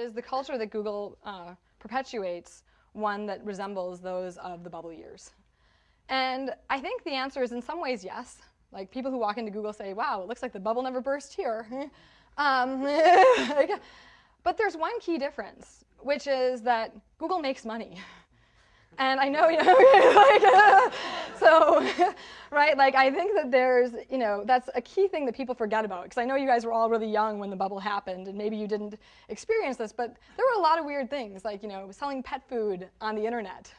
is the culture that Google uh, perpetuates one that resembles those of the bubble years? And I think the answer is in some ways yes. Like people who walk into Google say, wow, it looks like the bubble never burst here. um, but there's one key difference, which is that Google makes money. And I know, you know, like, so, right, like I think that there's, you know, that's a key thing that people forget about. Because I know you guys were all really young when the bubble happened, and maybe you didn't experience this, but there were a lot of weird things, like, you know, selling pet food on the internet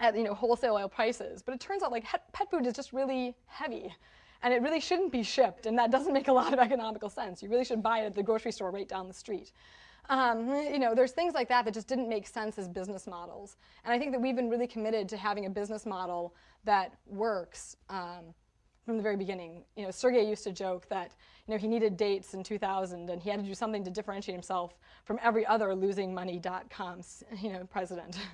at, you know, wholesale oil prices. But it turns out, like, pet food is just really heavy. And it really shouldn't be shipped, and that doesn't make a lot of economical sense. You really should buy it at the grocery store right down the street. Um, you know, there's things like that that just didn't make sense as business models. And I think that we've been really committed to having a business model that works um, from the very beginning. You know, Sergey used to joke that you know, he needed dates in 2000 and he had to do something to differentiate himself from every other losingmoney.com you know, president.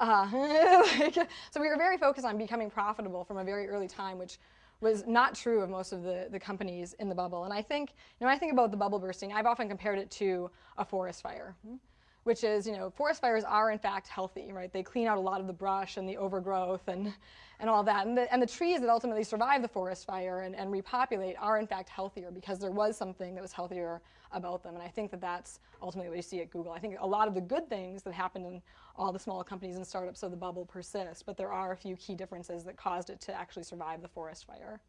Uh, like, so we were very focused on becoming profitable from a very early time, which was not true of most of the, the companies in the bubble. And I think, you know, when I think about the bubble bursting, I've often compared it to a forest fire, which is, you know, forest fires are in fact healthy, right? They clean out a lot of the brush and the overgrowth and, and all that. And the, and the trees that ultimately survive the forest fire and, and repopulate are in fact healthier because there was something that was healthier about them. And I think that that's ultimately what you see at Google. I think a lot of the good things that happened in all the small companies and startups of the bubble persist, but there are a few key differences that caused it to actually survive the forest fire.